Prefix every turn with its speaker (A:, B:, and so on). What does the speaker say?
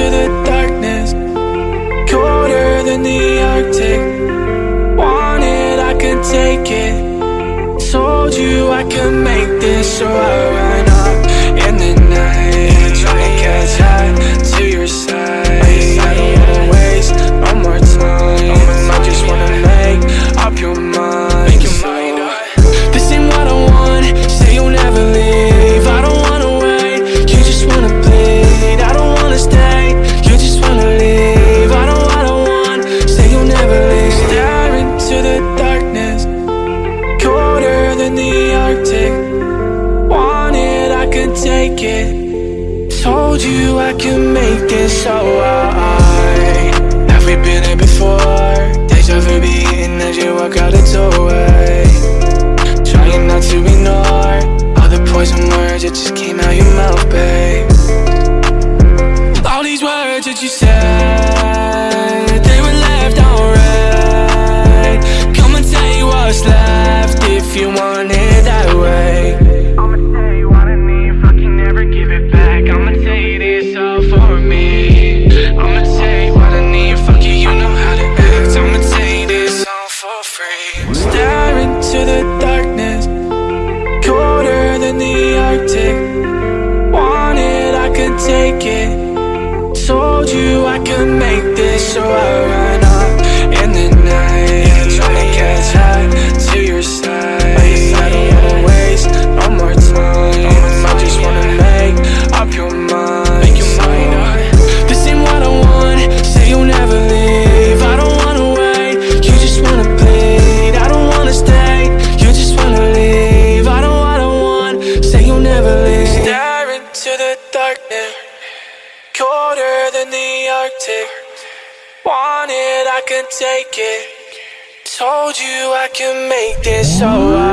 A: into the darkness Colder than the Arctic Wanted, I can take it Told you I can make this, so I run. Take it. Told you I could make this so I Have we been here before? Deja vu beating as you walk out the doorway. Trying not to ignore All the poison words that just came out your mouth, babe. All these words that you said free Stare into the darkness Colder than the Arctic. Wanted, I could take it. Told you I could make this so I Than the Arctic. Wanted, I can take it. Told you I can make this so I